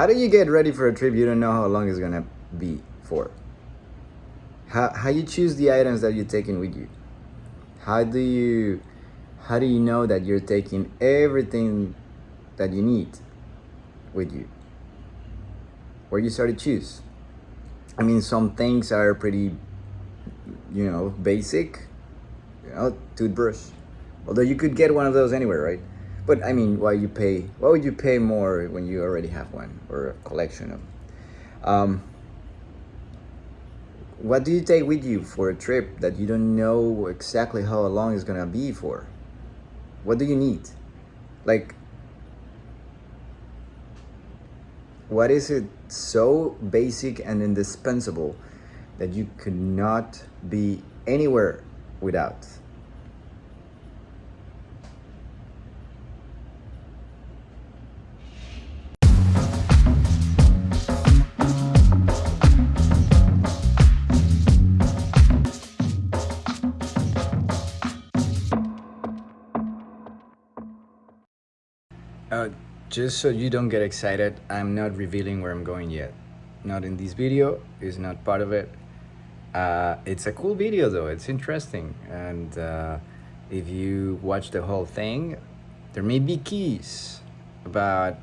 how do you get ready for a trip you don't know how long it's gonna be for? How, how you choose the items that you're taking with you? How do you how do you know that you're taking everything that you need with you? Where you start to choose? I mean, some things are pretty, you know, basic. You know, toothbrush. Although you could get one of those anywhere, right? But I mean, why you pay? Why would you pay more when you already have one or a collection of? Um, what do you take with you for a trip that you don't know exactly how long it's gonna be for? What do you need? Like, what is it so basic and indispensable that you could not be anywhere without? Just so you don't get excited, I'm not revealing where I'm going yet. Not in this video, it's not part of it. Uh, it's a cool video though, it's interesting. And uh, if you watch the whole thing, there may be keys about,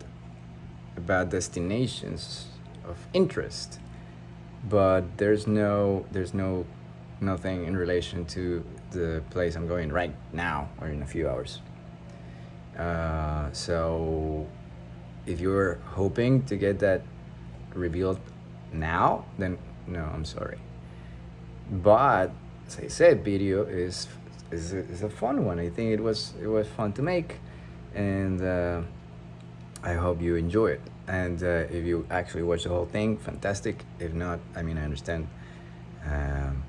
about destinations of interest, but there's no, there's no, nothing in relation to the place I'm going right now or in a few hours. Uh, so if you're hoping to get that revealed now, then no, I'm sorry. But as I said, video is is a, is a fun one. I think it was it was fun to make, and uh, I hope you enjoy it. And uh, if you actually watch the whole thing, fantastic. If not, I mean, I understand. Um,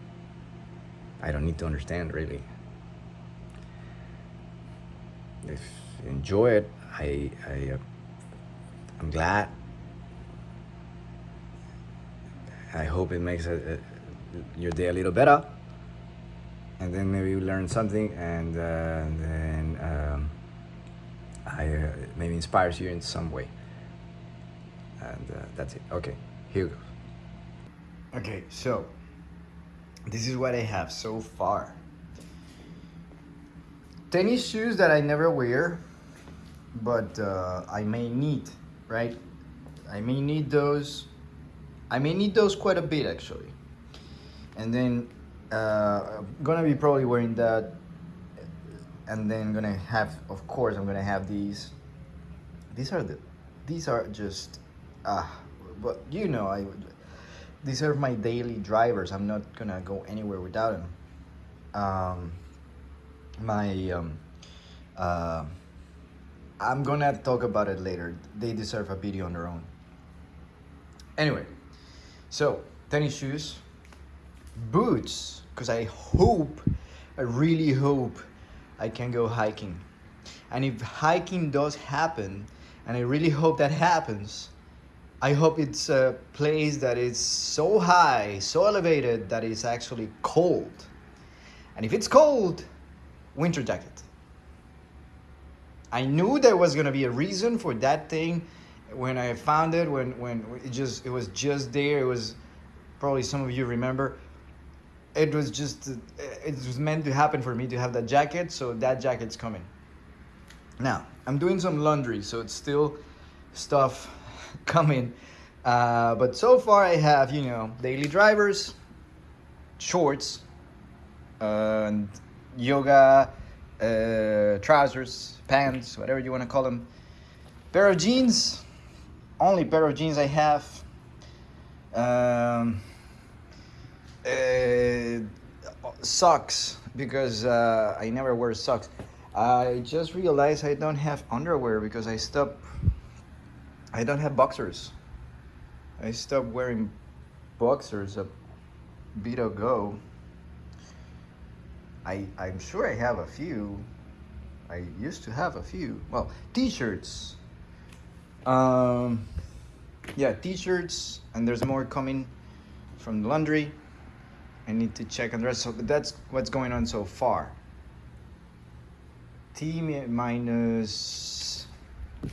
I don't need to understand really. If you enjoy it. I, I, I'm glad. I hope it makes a, a, your day a little better. And then maybe you learn something and, uh, and then um, I uh, maybe inspires you in some way. And uh, that's it. Okay, here goes. Okay, so this is what I have so far. Tennis shoes that I never wear but uh, I may need, right? I may need those. I may need those quite a bit actually. And then uh, I'm gonna be probably wearing that and then gonna have, of course, I'm gonna have these. These are the, these are just, ah, uh, but you know, I, these are my daily drivers. I'm not gonna go anywhere without them. Um, my, um, uh, I'm gonna talk about it later. They deserve a video on their own. Anyway, so tennis shoes, boots, because I hope, I really hope I can go hiking. And if hiking does happen, and I really hope that happens, I hope it's a place that is so high, so elevated that it's actually cold. And if it's cold, winter jacket. I knew there was gonna be a reason for that thing when I found it. When when it just it was just there. It was probably some of you remember. It was just it was meant to happen for me to have that jacket. So that jacket's coming. Now I'm doing some laundry, so it's still stuff coming. Uh, but so far I have you know daily drivers, shorts, uh, and yoga uh, trousers, pants, whatever you want to call them. Pair of jeans, only pair of jeans I have. Um, uh, socks, because uh, I never wear socks. I just realized I don't have underwear because I stopped, I don't have boxers. I stopped wearing boxers a bit ago. I, I'm sure I have a few. I used to have a few. Well, t-shirts. Um, yeah, t-shirts, and there's more coming from the laundry. I need to check on the rest. So that's what's going on so far. T minus,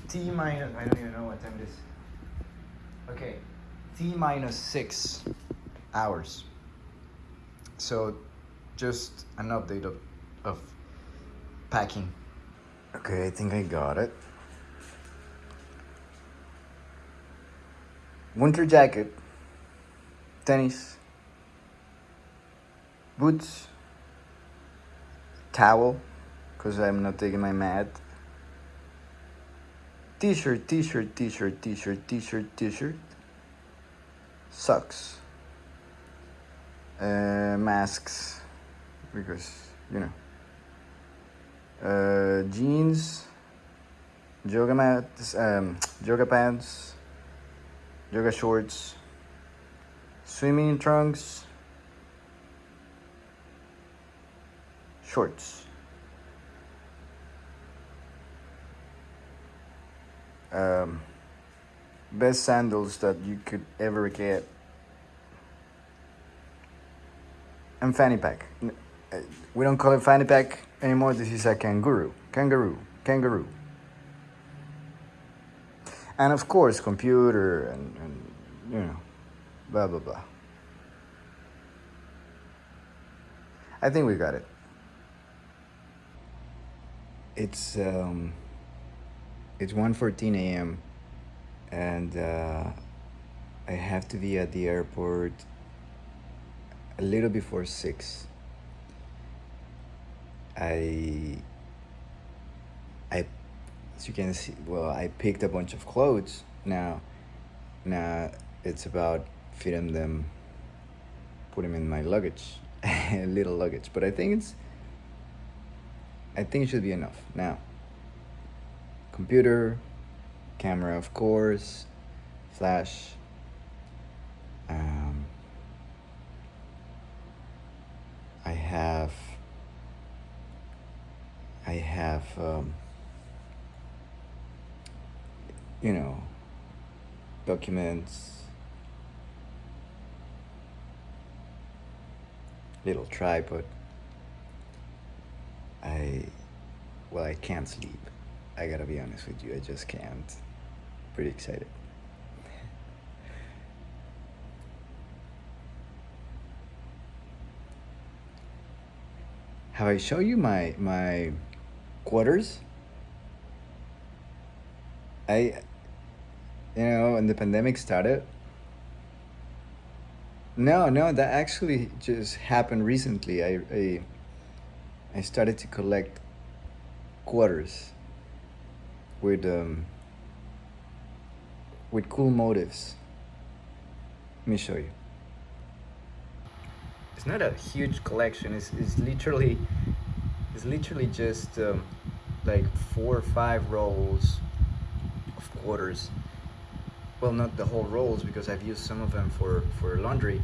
T minus, I don't even know what time it is. Okay, T minus six hours. So, just an update of, of packing. Okay, I think I got it. Winter jacket, tennis, boots, towel, because I'm not taking my mat. T-shirt, t-shirt, t-shirt, t-shirt, t-shirt, t-shirt. Socks. Uh, masks, because you know. Uh, jeans, yoga mats, um, yoga pants, yoga shorts, swimming trunks, shorts. Um, best sandals that you could ever get. And fanny pack. We don't call it fanny pack anymore. This is a kangaroo. Kangaroo. Kangaroo. And of course, computer and, and you know, blah, blah, blah. I think we got it. It's um, it's 1:14 a.m. and uh, I have to be at the airport a little before six. I I as you can see well I picked a bunch of clothes. Now now it's about fitting them put them in my luggage A little luggage. But I think it's I think it should be enough. Now computer camera of course flash um, I have I have um, you know documents. Little tripod. I well I can't sleep. I gotta be honest with you I just can't. Pretty excited. Have I show you my my quarters. I you know when the pandemic started. No no that actually just happened recently. I I, I started to collect quarters with um with cool motives. Let me show you. It's not a huge collection. It's, it's literally it's literally just um, like four or five rolls of quarters. Well not the whole rolls because i've used some of them for for laundry.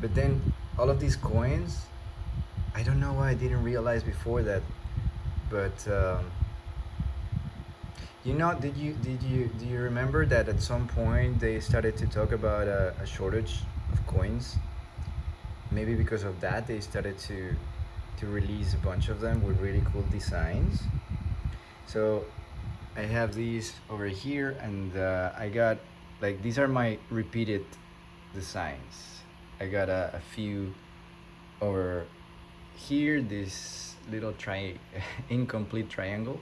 But then all of these coins i don't know why i didn't realize before that but um, you know did you did you do you remember that at some point they started to talk about a, a shortage of coins? Maybe because of that they started to to release a bunch of them with really cool designs. So i have these over here and uh, i got like these are my repeated designs. I got a, a few over here this little tri incomplete triangle.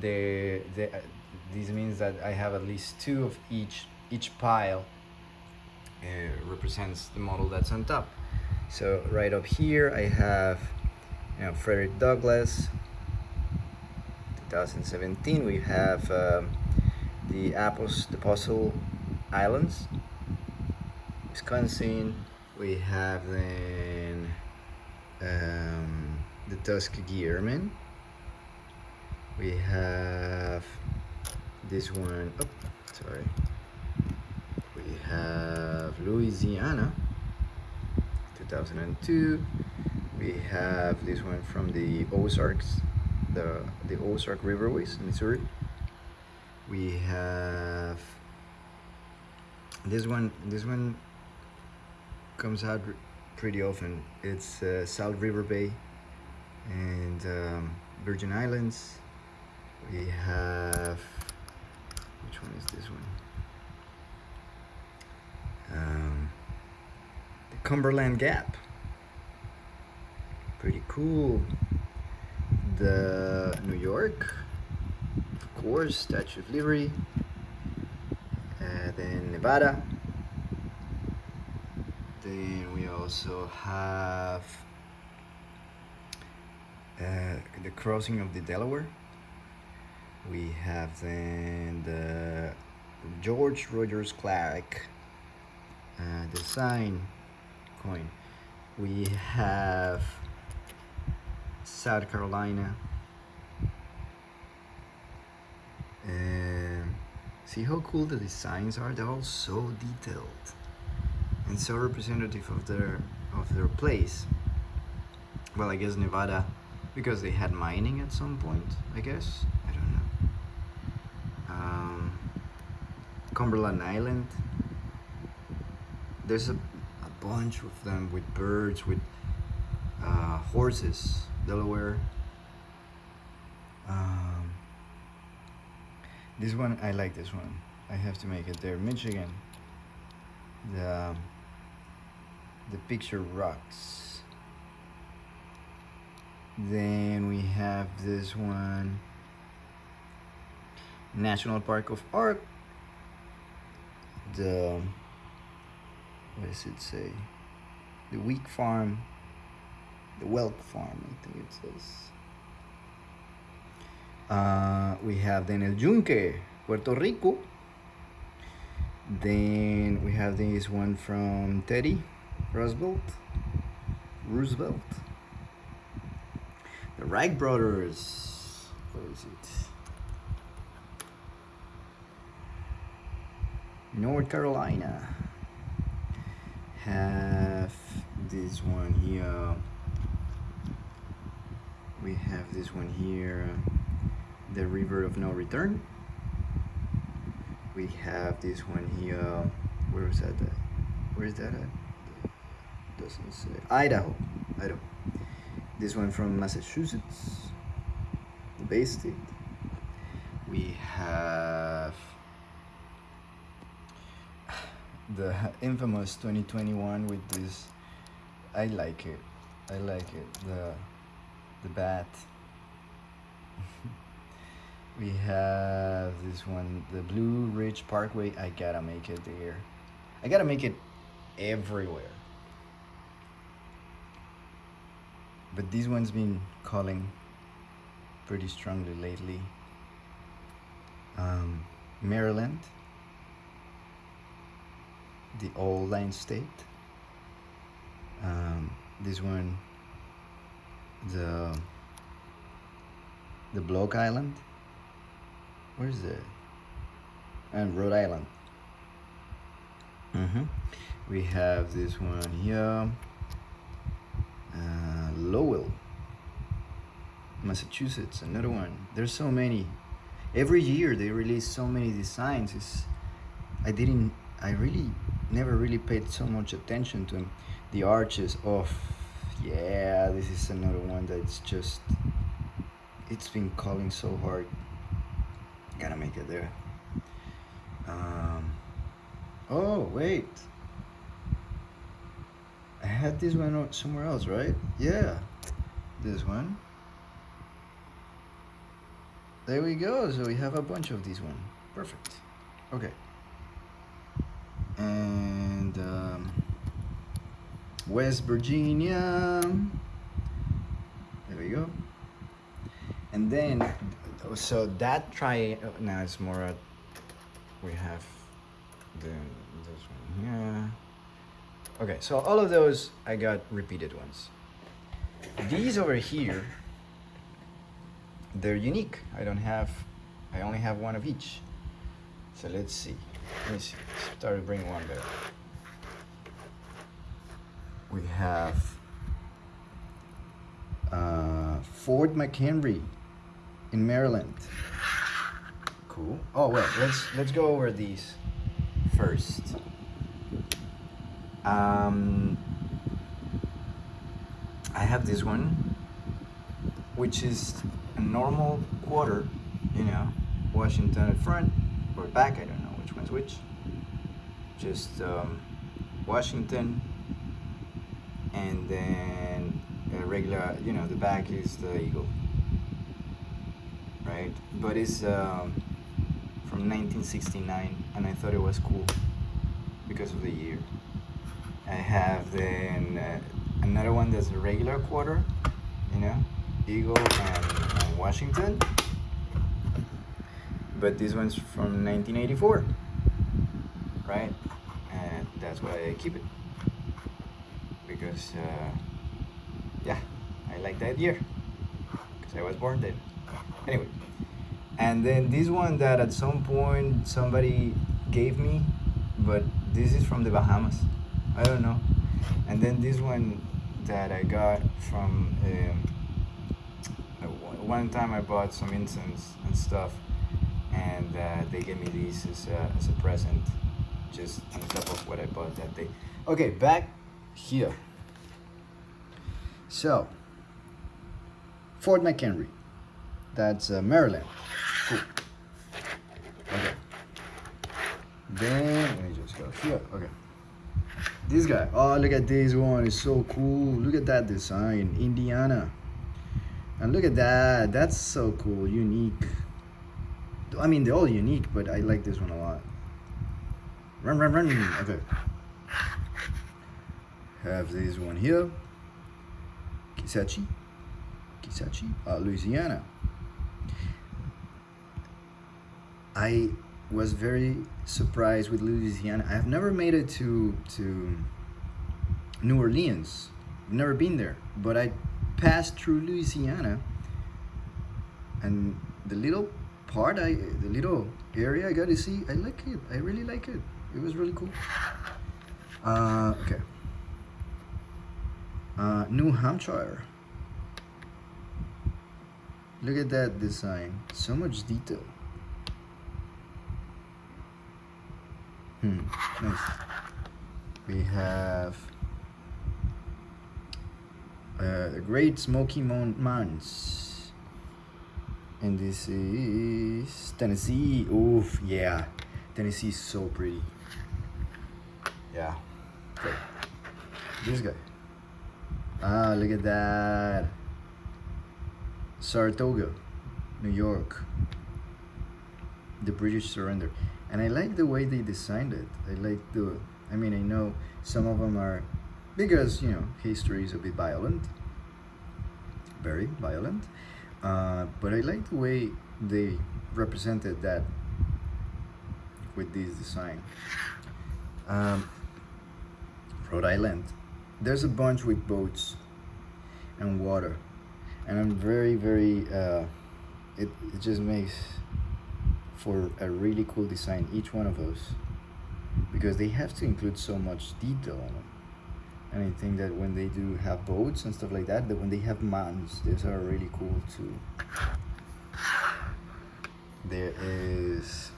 The, the uh, this means that i have at least two of each each pile uh, represents the model that's on top. So right up here I have know, Frederick Douglass. 2017 we have um, the Apples the Apostle Islands. Wisconsin we have then um, the Tuskegee Airmen. We have this one oh sorry. We have Louisiana 2002 we have this one from the Ozarks, the, the Ozark Riverways, Missouri. We have this one, this one comes out pretty often. It's uh, Salt River Bay and um, Virgin Islands. We have, which one is this one? Um, the Cumberland Gap. Pretty cool. The New York, of course, Statue of Liberty. Then Nevada. Then we also have uh, the crossing of the Delaware. We have then the George Rogers Clark uh, design coin. We have South Carolina. And see how cool the designs are? They're all so detailed and so representative of their of their place. Well, I guess Nevada because they had mining at some point, I guess. I don't know. Um, Cumberland Island. There's a, a bunch of them with birds, with uh, horses. Delaware. Um, this one, I like this one. I have to make it there. Michigan. The, the Pictured Rocks. Then we have this one. National Park of Art. The what does it say? The Wheat Farm, the Welk Farm, I think it says. Uh, we have then El Puerto Rico. Then we have this one from Teddy Roosevelt. Roosevelt. The Wright brothers. What is it? North Carolina. Have this one here. We have this one here. The River of No Return. We have this one here. Where is that? At? Where is that at? Doesn't say. Idaho. Idaho. This one from Massachusetts, the Bay State. We have the infamous 2021 with this. I like it. I like it. The the bat. we have this one, the Blue Ridge Parkway. I gotta make it there. I gotta make it everywhere. but this one's been calling pretty strongly lately. Um, Maryland, the old line state. Um, this one, the the Block Island. Where's it? And Rhode Island. Mm-hmm. We have this one here. Uh, Lowell, Massachusetts, another one. There's so many. Every year they release so many designs. It's, I didn't, I really never really paid so much attention to them. The arches of, yeah, this is another one that's just, it's been calling so hard. Gotta make it there. Um, oh, wait. I had this one somewhere else, right? Yeah, this one. There we go. So we have a bunch of these one. Perfect. Okay. And um, West Virginia. There we go. And then, so that try now it's more. Uh, we have the this one here. Okay, so all of those I got repeated ones. These over here, they're unique. I don't have, I only have one of each. So let's see. Let me see. Start to bring one there. We have uh, Fort McHenry in Maryland. Cool. Oh well, let's let's go over these first. Um, I have this one, which is a normal quarter, you know, Washington at front or back, I don't know which one's which. Just um, Washington, and then a regular, you know, the back is the eagle, right? But it's um, from 1969, and I thought it was cool because of the year. I have then uh, another one that's a regular quarter, you know, Eagle and Washington. But this one's from 1984, right? And that's why I keep it because, uh, yeah, I like that year because I was born then. Anyway, and then this one that at some point somebody gave me, but this is from the Bahamas. I don't know. And then this one that I got from um, one time I bought some incense and stuff, and uh, they gave me these as as a present, just on top of what I bought that day. Okay, back here. So, Fort McHenry, that's uh, Maryland. Cool. Okay. Then let me just go here. Okay. This guy. Oh, look at this one. It's so cool. Look at that design. Indiana. And look at that. That's so cool. Unique. I mean, they're all unique, but I like this one a lot. Run, run, run. Okay. Have this one here. Kisatchie. Kisatchie. Uh, Louisiana. I was very surprised with Louisiana. I've never made it to to New Orleans. Never been there, but I passed through Louisiana, and the little part I, the little area I got to see, I like it. I really like it. It was really cool. Uh, okay. Uh, New Hampshire. Look at that design. So much detail. Hmm, nice. We have uh, the Great Smoky Mountains. And this is Tennessee. Oof, yeah. Tennessee is so pretty. Yeah. Okay. This guy. Ah, look at that. Saratoga, New York. The British surrender and I like the way they designed it. I like the, I mean, I know some of them are, because, you know, history is a bit violent, very violent, uh, but I like the way they represented that with this design. Um, Rhode Island, there's a bunch with boats and water, and I'm very, very, uh, it, it just makes for a really cool design each one of those. Because they have to include so much detail on them and I think that when they do have boats and stuff like that that when they have mountains those are really cool too. There is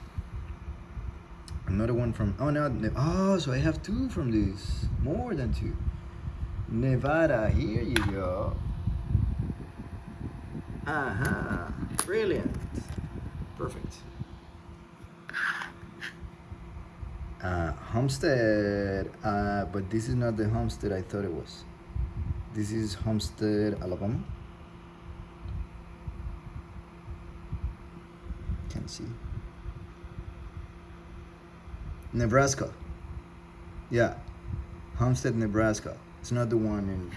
another one from oh no oh so I have two from this. More than two Nevada here you go uh-huh brilliant perfect uh, Homestead, uh, but this is not the Homestead I thought it was. This is Homestead, Alabama. Can't see. Nebraska. Yeah, Homestead, Nebraska. It's not the one in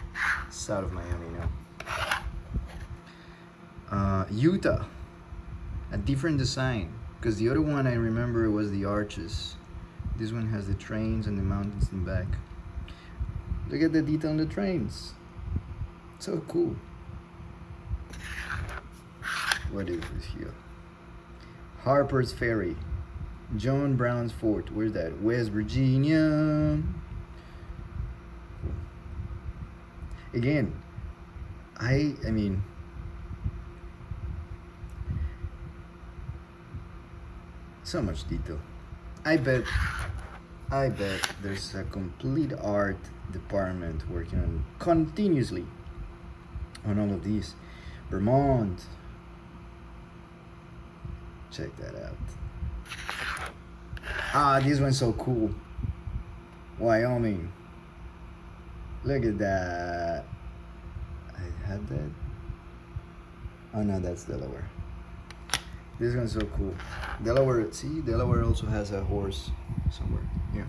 south of Miami, no. Uh, Utah, a different design, because the other one I remember was the arches. This one has the trains and the mountains in the back. Look at the detail on the trains. So cool. What is this here? Harper's Ferry. John Brown's Fort. Where's that? West Virginia. Again, I I mean so much detail. I bet I bet there's a complete art department working on continuously on all of these. Vermont. Check that out. Ah, this one's so cool. Wyoming. Look at that. I had that. Oh no, that's Delaware. This one's so cool. Delaware, see, Delaware also has a horse somewhere. Yeah.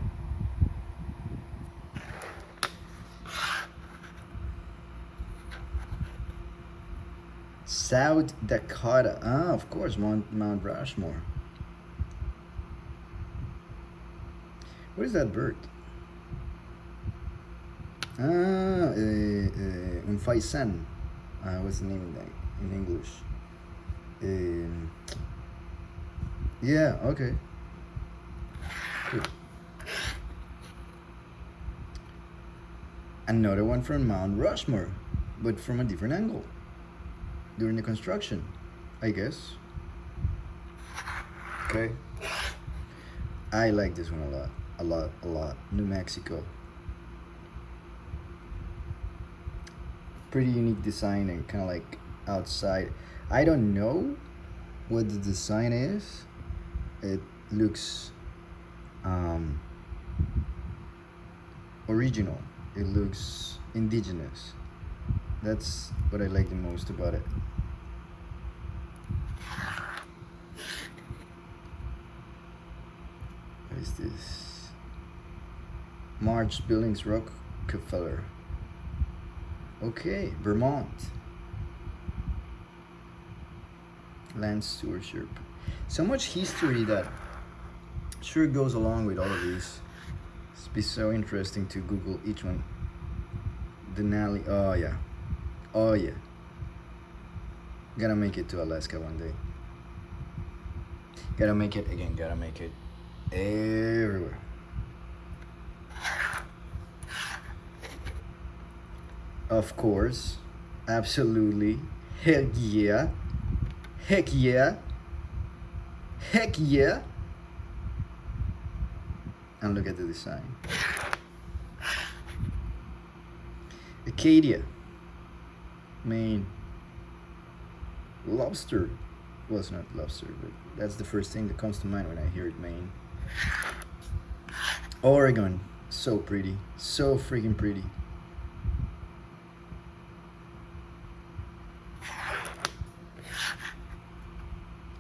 South Dakota. Ah, of course, Mount, Mount Rushmore. What is that bird? Ah, uh, uh, un faisan. Uh, what's the name of that in English? Um, yeah, okay. Cool. Another one from Mount Rushmore, but from a different angle during the construction, I guess. Okay. I like this one a lot, a lot, a lot. New Mexico. Pretty unique design and kind of like outside. I don't know what the design is. It looks um, original. It looks indigenous. That's what I like the most about it. What is this? Marsh Billings Rockefeller. Okay, Vermont. Land stewardship. So much history that sure goes along with all of these. It's be so interesting to Google each one. Denali. Oh yeah. Oh yeah. Gotta make it to Alaska one day. Gotta make it again, gotta make it everywhere. Of course, absolutely. Heck yeah. Heck yeah. Heck yeah. And look at the design. Acadia. Maine. Lobster. Well, it's not lobster, but that's the first thing that comes to mind when I hear it, Maine. Oregon. So pretty. So freaking pretty.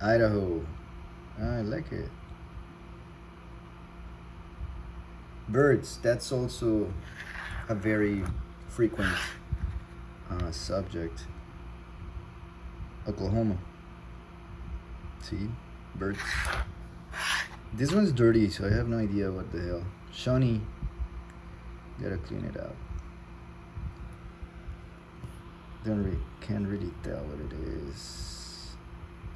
Idaho. I like it. Birds. That's also a very frequent uh, subject. Oklahoma. See? Birds. This one's dirty, so I have no idea what the hell. Shawnee. Gotta clean it up. Don't really, can't really tell what it is.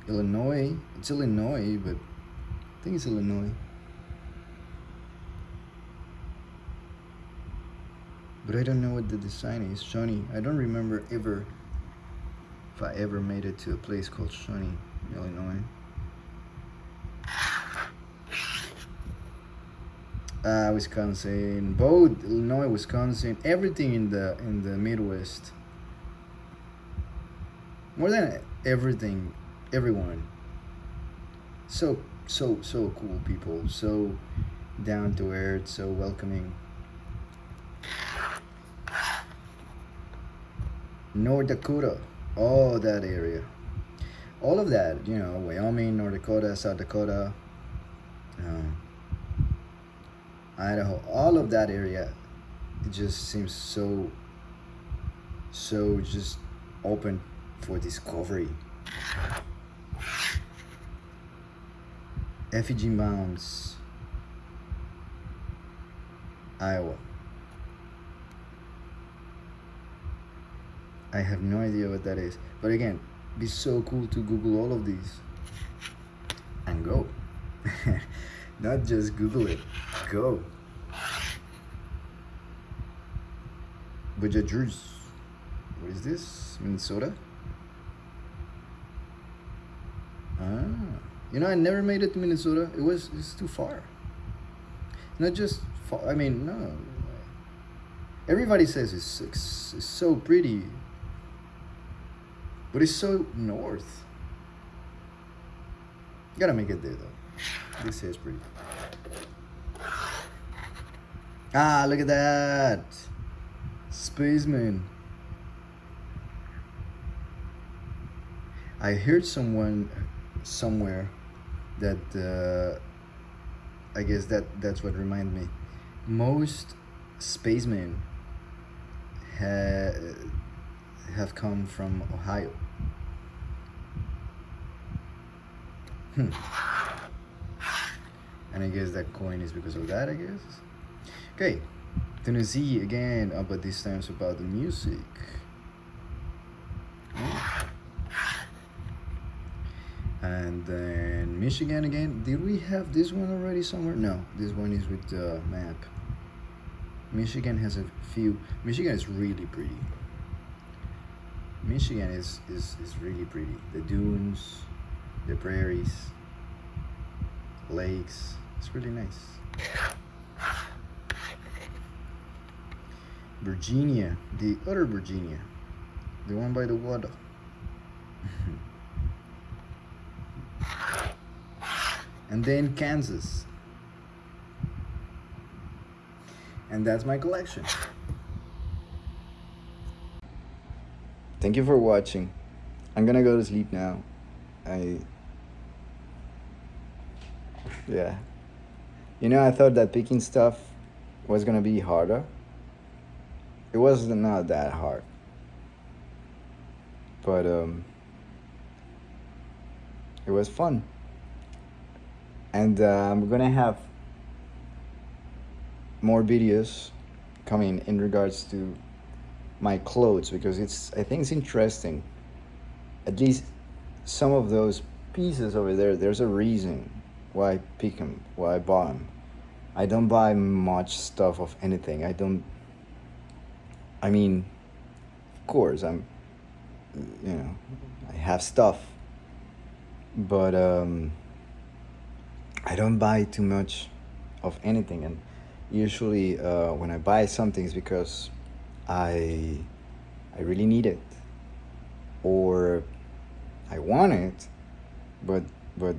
Illinois. It's Illinois, but I think it's Illinois. But I don't know what the design is. Shawnee. I don't remember ever if I ever made it to a place called Shawnee, Illinois. Uh, Wisconsin, both Illinois, Wisconsin, everything in the in the Midwest. More than everything, everyone. So so so cool people, so down to earth, so welcoming. North Dakota, all that area, all of that, you know, Wyoming, North Dakota, South Dakota, um, Idaho, all of that area, it just seems so, so just open for discovery. Effigy Mounds, Iowa. I have no idea what that is. But again, be so cool to Google all of these and go. Not just Google it, go. Voyageurs. What is this? Minnesota? Ah. You know, I never made it to Minnesota. It was it's too far. Not just far, I mean, no. Everybody says it's, it's, it's so pretty. But it's so north. You Gotta make it there though. This is pretty. Ah, look at that. spaceman. I heard someone somewhere that uh, I guess that that's what reminded me. Most spacemen ha have come from Ohio. Hmm. And I guess that coin is because of that, I guess. Okay, Tennessee again, but this time it's about the music. And then Michigan again. Did we have this one already somewhere? No, this one is with the map. Michigan has a few. Michigan is really pretty. Michigan is, is, is really pretty. The dunes, the prairies, lakes. It's really nice. Virginia, the other Virginia, the one by the water. and then Kansas. And that's my collection. Thank you for watching. I'm gonna go to sleep now. I yeah. You know, I thought that picking stuff was gonna be harder. It was not that hard. But um it was fun. And uh, I'm gonna have more videos coming in regards to my clothes because it's I think it's interesting. At least some of those pieces over there, there's a reason why I pick them, why I bought them. I don't buy much stuff of anything. I don't. I mean, of course, I'm. You know, I have stuff, but um, I don't buy too much of anything, and usually uh, when I buy something it's because I I really need it or I want it but but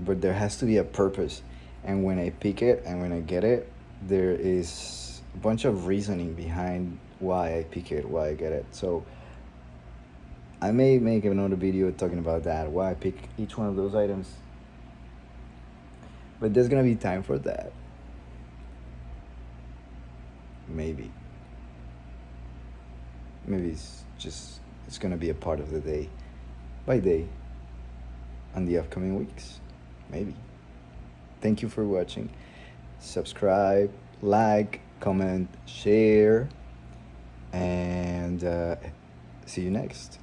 but there has to be a purpose. And when I pick it and when I get it there is a bunch of reasoning behind why I pick it why I get it. So I may make another video talking about that why I pick each one of those items but there's gonna be time for that. Maybe. Maybe it's just it's gonna be a part of the day. By day. On the upcoming weeks. Maybe. Thank you for watching. Subscribe like comment share and uh, see you next